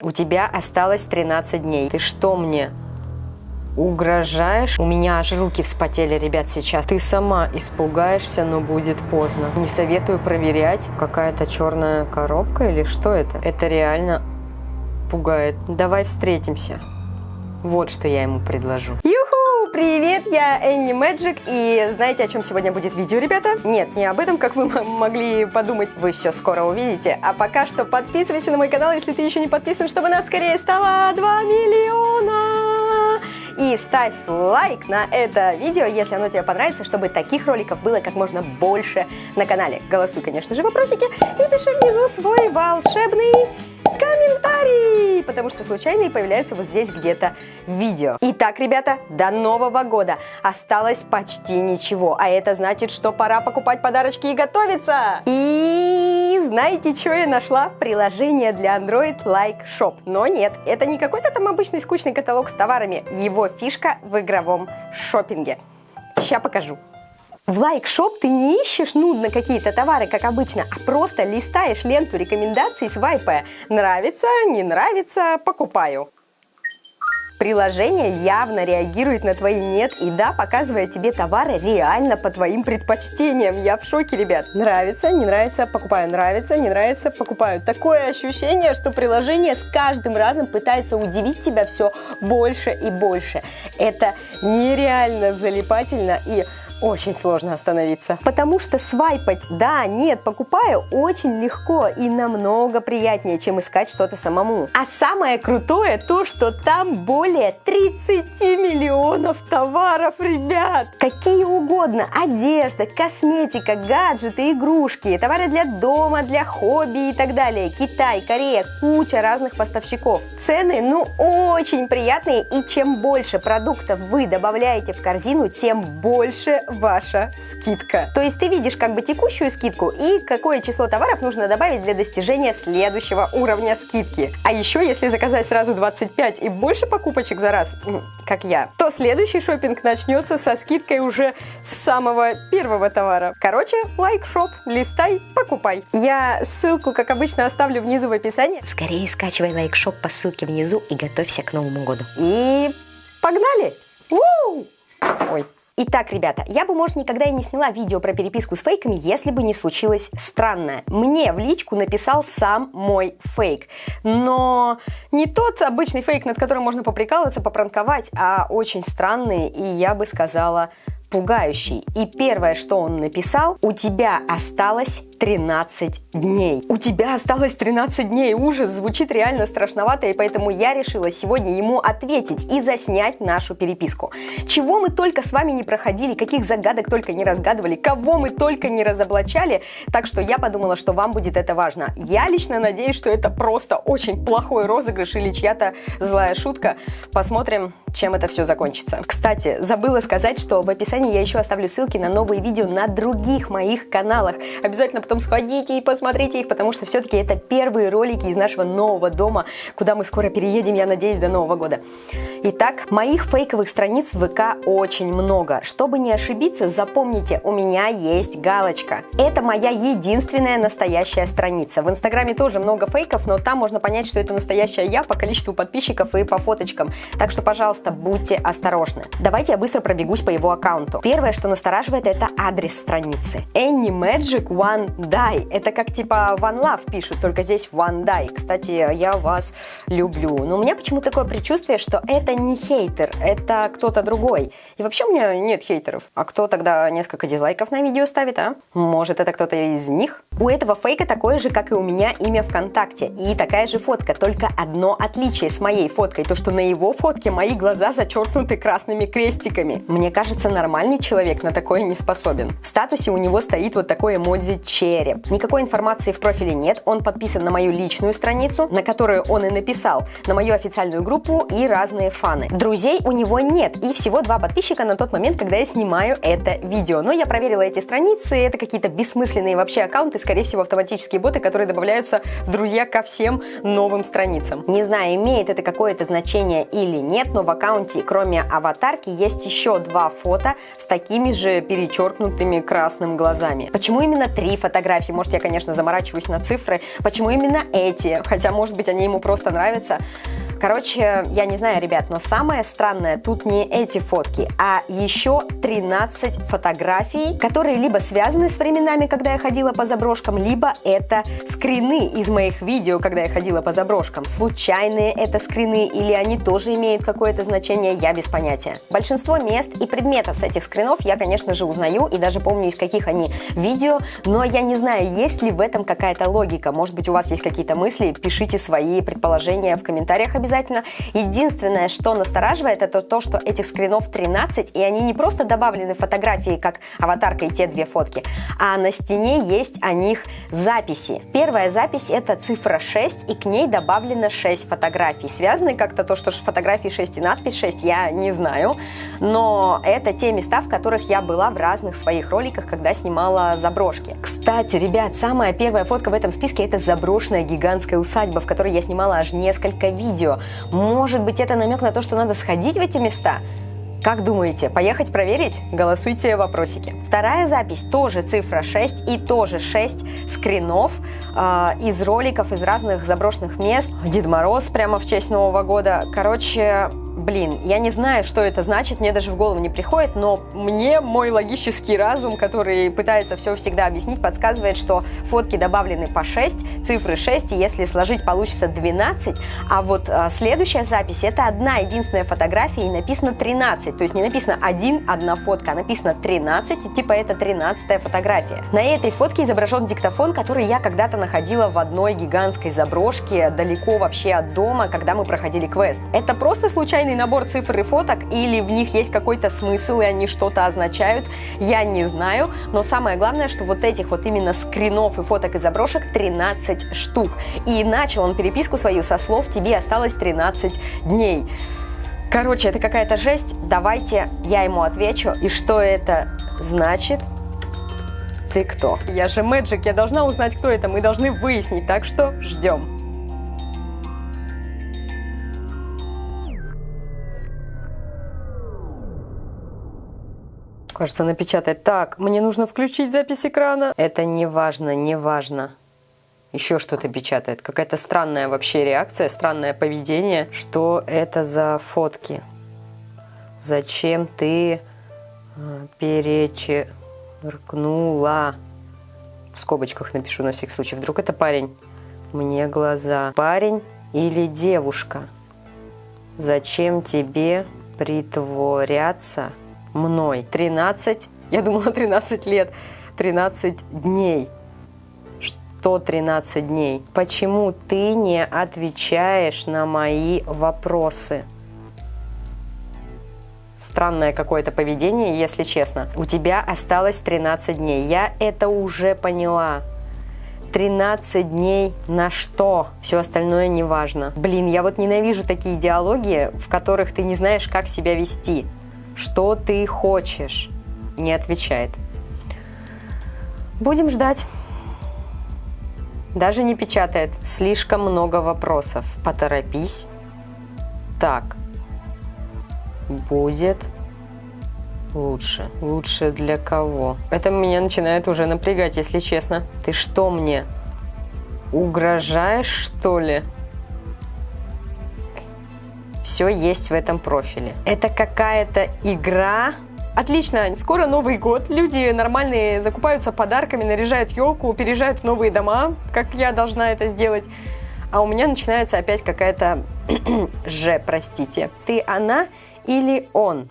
У тебя осталось 13 дней. Ты что мне угрожаешь? У меня аж руки вспотели, ребят, сейчас. Ты сама испугаешься, но будет поздно. Не советую проверять. Какая-то черная коробка или что это? Это реально пугает. Давай встретимся. Вот что я ему предложу. Привет, я Энни Мэджик, и знаете, о чем сегодня будет видео, ребята? Нет, не об этом, как вы могли подумать, вы все скоро увидите. А пока что подписывайся на мой канал, если ты еще не подписан, чтобы нас скорее стало 2 миллиона! И ставь лайк на это видео, если оно тебе понравится, чтобы таких роликов было как можно больше на канале. Голосуй, конечно же, вопросики и пиши внизу свой волшебный комментарий, потому что случайные появляются вот здесь где-то видео. Итак, ребята, до Нового года осталось почти ничего, а это значит, что пора покупать подарочки и готовиться. И знаете, что я нашла? Приложение для Android Like Shop. Но нет, это не какой-то там обычный скучный каталог с товарами. Его фишка в игровом шопинге. Сейчас покажу. В лайк-шоп ты не ищешь нудно какие-то товары, как обычно, а просто листаешь ленту рекомендаций, свайпая. Нравится, не нравится, покупаю. Приложение явно реагирует на твои «нет» и «да», показывая тебе товары реально по твоим предпочтениям. Я в шоке, ребят. Нравится, не нравится, покупаю. Нравится, не нравится, покупаю. Такое ощущение, что приложение с каждым разом пытается удивить тебя все больше и больше. Это нереально залипательно и очень сложно остановиться. Потому что свайпать «да», «нет», «покупаю» очень легко и намного приятнее, чем искать что-то самому. А самое крутое то, что там более 30 миллионов товаров, ребят! Какие угодно, одежда, косметика, гаджеты, игрушки, товары для дома, для хобби и так далее. Китай, Корея, куча разных поставщиков. Цены, ну, очень приятные, и чем больше продуктов вы добавляете в корзину, тем больше ваша скидка. То есть ты видишь как бы текущую скидку и какое число товаров нужно добавить для достижения следующего уровня скидки. А еще, если заказать сразу 25 и больше покупочек за раз, как я, то следующий шопинг начнется со скидкой уже с самого первого товара. Короче, лайк-шоп, листай, покупай. Я ссылку, как обычно, оставлю внизу в описании. Скорее скачивай лайк-шоп по ссылке внизу и готовься к Новому году. И погнали! У! Ой. Итак, ребята, я бы, может, никогда и не сняла видео про переписку с фейками, если бы не случилось странное. Мне в личку написал сам мой фейк. Но не тот обычный фейк, над которым можно поприкалываться, попранковать, а очень странный и, я бы сказала, пугающий. И первое, что он написал, у тебя осталось 13 дней. У тебя осталось 13 дней. Ужас, звучит реально страшновато, и поэтому я решила сегодня ему ответить и заснять нашу переписку. Чего мы только с вами не проходили, каких загадок только не разгадывали, кого мы только не разоблачали, так что я подумала, что вам будет это важно. Я лично надеюсь, что это просто очень плохой розыгрыш или чья-то злая шутка. Посмотрим, чем это все закончится. Кстати, забыла сказать, что в описании я еще оставлю ссылки на новые видео на других моих каналах. Обязательно потом сходите и посмотрите их, потому что все-таки это первые ролики из нашего нового дома, куда мы скоро переедем, я надеюсь, до Нового года. Итак, моих фейковых страниц в ВК очень много. Чтобы не ошибиться, запомните, у меня есть галочка. Это моя единственная настоящая страница. В Инстаграме тоже много фейков, но там можно понять, что это настоящая я по количеству подписчиков и по фоточкам. Так что, пожалуйста, будьте осторожны. Давайте я быстро пробегусь по его аккаунту. Первое, что настораживает, это адрес страницы. Any Magic One Die. Это как типа One Love пишут, только здесь One Die. Кстати, я вас люблю. Но у меня почему-то такое предчувствие, что это не хейтер, это кто-то другой. И вообще у меня нет хейтеров. А кто тогда несколько дизлайков на видео ставит, а? Может, это кто-то из них? У этого фейка такое же, как и у меня имя ВКонтакте. И такая же фотка, только одно отличие с моей фоткой, то что на его фотке мои глаза зачеркнуты красными крестиками. Мне кажется, нормальный человек на такое не способен. В статусе у него стоит вот такой эмодзи череп. Никакой информации в профиле нет, он подписан на мою личную страницу, на которую он и написал, на мою официальную группу и разные фаны. Друзей у него нет, и всего два подписчика на тот момент, когда я снимаю это видео. Но я проверила эти страницы, это какие-то бессмысленные вообще аккаунты, скорее всего, автоматические боты, которые добавляются в друзья ко всем новым страницам. Не знаю, имеет это какое-то значение или нет, но в аккаунте, кроме аватарки, есть еще два фото с такими же перечеркнутыми красным глазами. Почему именно три фотографии? Фотографии. Может, я, конечно, заморачиваюсь на цифры. Почему именно эти? Хотя, может быть, они ему просто нравятся. Короче, я не знаю, ребят, но самое странное тут не эти фотки, а еще 13 фотографий, которые либо связаны с временами, когда я ходила по заброшкам, либо это скрины из моих видео, когда я ходила по заброшкам. Случайные это скрины или они тоже имеют какое-то значение, я без понятия. Большинство мест и предметов с этих скринов я, конечно же, узнаю и даже помню, из каких они видео, но я не знаю, есть ли в этом какая-то логика. Может быть, у вас есть какие-то мысли, пишите свои предположения в комментариях обязательно обязательно. Единственное, что настораживает, это то, что этих скринов 13, и они не просто добавлены фотографии, как аватарка и те две фотки, а на стене есть о них записи. Первая запись это цифра 6, и к ней добавлено 6 фотографий. Связаны как-то то, что фотографии 6 и надпись 6, я не знаю, но это те места, в которых я была в разных своих роликах, когда снимала заброшки. Кстати, ребят, самая первая фотка в этом списке это заброшенная гигантская усадьба, в которой я снимала аж несколько видео. Может быть, это намек на то, что надо сходить в эти места? Как думаете, поехать проверить? Голосуйте в вопросике. Вторая запись тоже цифра 6 и тоже 6 скринов э, из роликов из разных заброшенных мест. Дед Мороз прямо в честь Нового года. Короче, Блин, я не знаю, что это значит, мне даже в голову не приходит, но мне мой логический разум, который пытается все всегда объяснить, подсказывает, что фотки добавлены по 6, цифры 6, и если сложить, получится 12, а вот а, следующая запись это одна единственная фотография и написано 13, то есть не написано один, одна фотка, а написано 13, и типа это 13 фотография. На этой фотке изображен диктофон, который я когда-то находила в одной гигантской заброшке, далеко вообще от дома, когда мы проходили квест. Это просто случайно случайный набор цифр и фоток, или в них есть какой-то смысл, и они что-то означают, я не знаю. Но самое главное, что вот этих вот именно скринов и фоток из заброшек 13 штук. И начал он переписку свою со слов «Тебе осталось 13 дней». Короче, это какая-то жесть. Давайте я ему отвечу. И что это значит? Ты кто? Я же Мэджик, я должна узнать, кто это. Мы должны выяснить, так что ждем. Кажется, напечатать. Так, мне нужно включить запись экрана. Это не важно, не важно. Еще что-то печатает. Какая-то странная вообще реакция, странное поведение. Что это за фотки? Зачем ты э, перечеркнула? В скобочках напишу на всякий случай. Вдруг это парень? Мне глаза. Парень или девушка? Зачем тебе притворяться? Мной. 13, я думала 13 лет, 13 дней. Что 13 дней? Почему ты не отвечаешь на мои вопросы? Странное какое-то поведение, если честно. У тебя осталось 13 дней. Я это уже поняла. 13 дней на что? Все остальное не важно. Блин, я вот ненавижу такие диалоги, в которых ты не знаешь, как себя вести. Что ты хочешь? Не отвечает. Будем ждать. Даже не печатает. Слишком много вопросов. Поторопись. Так. Будет лучше. Лучше для кого? Это меня начинает уже напрягать, если честно. Ты что мне? Угрожаешь, что ли? Все есть в этом профиле. Это какая-то игра, Отлично, скоро Новый год, люди нормальные закупаются подарками, наряжают елку, переезжают в новые дома, как я должна это сделать. А у меня начинается опять какая-то же, простите. Ты она или он?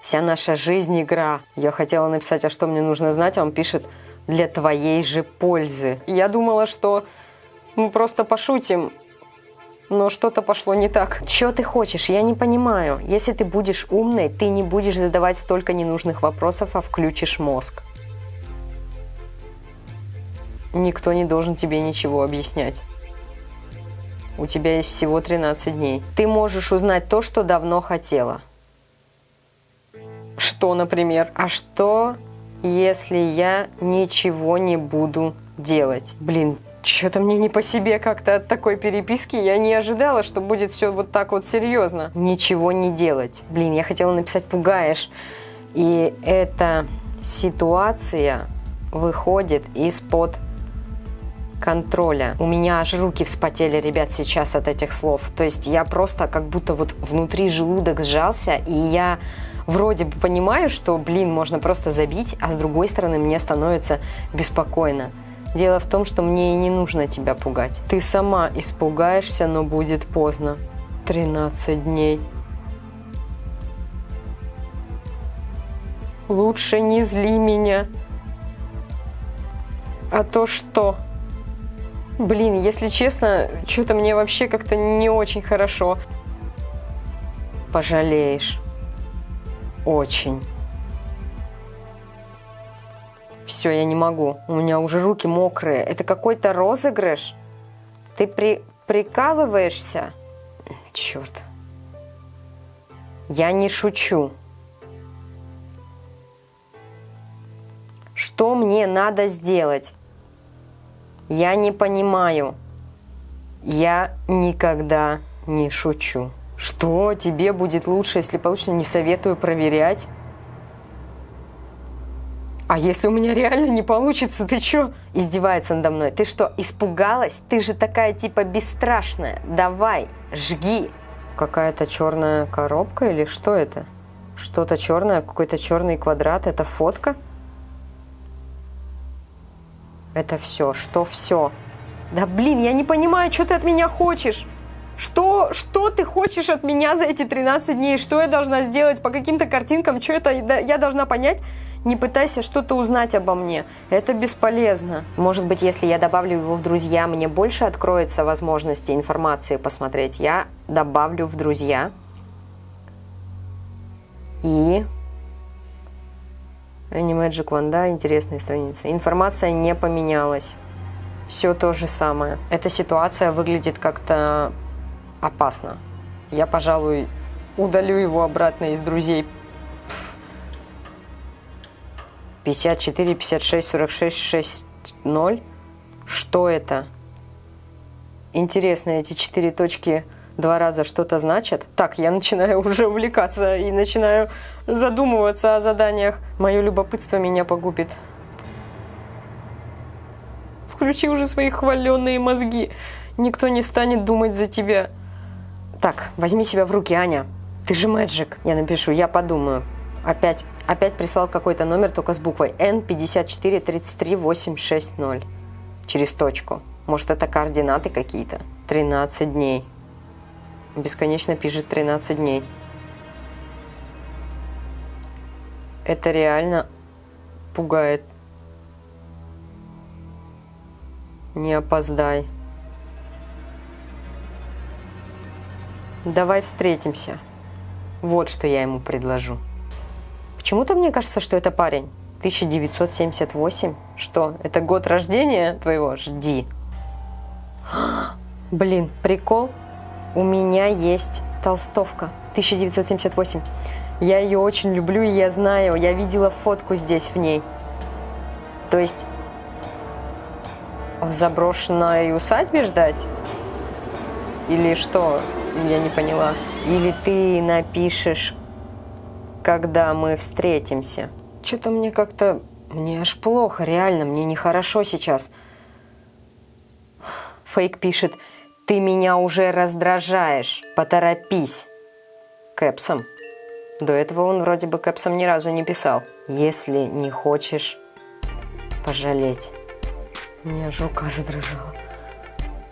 Вся наша жизнь игра. Я хотела написать, а что мне нужно знать, а он пишет для твоей же пользы. Я думала, что мы просто пошутим, но что-то пошло не так. Что ты хочешь? Я не понимаю. Если ты будешь умной, ты не будешь задавать столько ненужных вопросов, а включишь мозг. Никто не должен тебе ничего объяснять. У тебя есть всего 13 дней. Ты можешь узнать то, что давно хотела. Что, например? А что, если я ничего не буду делать? Блин, что-то мне не по себе как-то от такой переписки. Я не ожидала, что будет все вот так вот серьезно. Ничего не делать. Блин, я хотела написать «пугаешь». И эта ситуация выходит из-под контроля. У меня аж руки вспотели, ребят, сейчас от этих слов. То есть я просто как будто вот внутри желудок сжался, и я вроде бы понимаю, что, блин, можно просто забить, а с другой стороны мне становится беспокойно. Дело в том, что мне и не нужно тебя пугать. Ты сама испугаешься, но будет поздно. 13 дней. Лучше не зли меня. А то что? Блин, если честно, что-то мне вообще как-то не очень хорошо. Пожалеешь. Очень. Все, я не могу. У меня уже руки мокрые. Это какой-то розыгрыш? Ты при... прикалываешься? Черт. Я не шучу. Что мне надо сделать? Я не понимаю. Я никогда не шучу. Что тебе будет лучше, если получится? Не советую проверять. А если у меня реально не получится, ты чё? Издевается надо мной. Ты что, испугалась? Ты же такая типа бесстрашная. Давай, жги. Какая-то черная коробка или что это? Что-то черное, какой-то черный квадрат. Это фотка? Это все. Что все? Да блин, я не понимаю, что ты от меня хочешь. Что, что ты хочешь от меня за эти 13 дней? Что я должна сделать по каким-то картинкам? Что это я должна понять? Не пытайся что-то узнать обо мне. Это бесполезно. Может быть, если я добавлю его в друзья, мне больше откроется возможности информации посмотреть. Я добавлю в друзья. И Animagic One, да, интересная страница. Информация не поменялась. Все то же самое. Эта ситуация выглядит как-то опасно. Я, пожалуй, удалю его обратно из друзей. 54, 56, 46, 6, 0. Что это? Интересно, эти четыре точки два раза что-то значат. Так, я начинаю уже увлекаться и начинаю задумываться о заданиях. Мое любопытство меня погубит. Включи уже свои хваленные мозги. Никто не станет думать за тебя. Так, возьми себя в руки, Аня. Ты же мэджик. Я напишу, я подумаю. Опять, опять прислал какой-то номер, только с буквой N5433860. Через точку. Может, это координаты какие-то? 13 дней. Бесконечно пишет 13 дней. Это реально пугает. Не опоздай. Давай встретимся. Вот что я ему предложу. Почему-то мне кажется, что это парень. 1978? Что, это год рождения твоего? Жди. Блин, прикол. У меня есть толстовка. 1978. Я ее очень люблю, и я знаю, я видела фотку здесь в ней. То есть в заброшенной усадьбе ждать? Или что? Я не поняла. Или ты напишешь когда мы встретимся. Что-то мне как-то... Мне аж плохо, реально, мне нехорошо сейчас. Фейк пишет, ты меня уже раздражаешь, поторопись. Кэпсом. До этого он вроде бы кэпсом ни разу не писал. Если не хочешь пожалеть. У меня аж рука задрожала.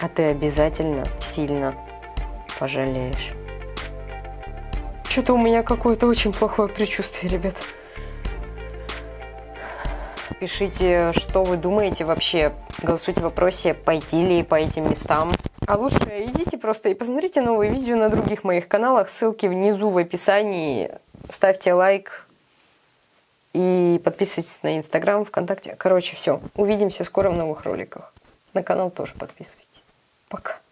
А ты обязательно сильно пожалеешь. Что-то у меня какое-то очень плохое предчувствие, ребят. Пишите, что вы думаете вообще. Голосуйте в вопросе, пойти ли по этим местам. А лучше идите просто и посмотрите новые видео на других моих каналах. Ссылки внизу в описании. Ставьте лайк и подписывайтесь на Инстаграм, ВКонтакте. Короче, все. Увидимся скоро в новых роликах. На канал тоже подписывайтесь. Пока.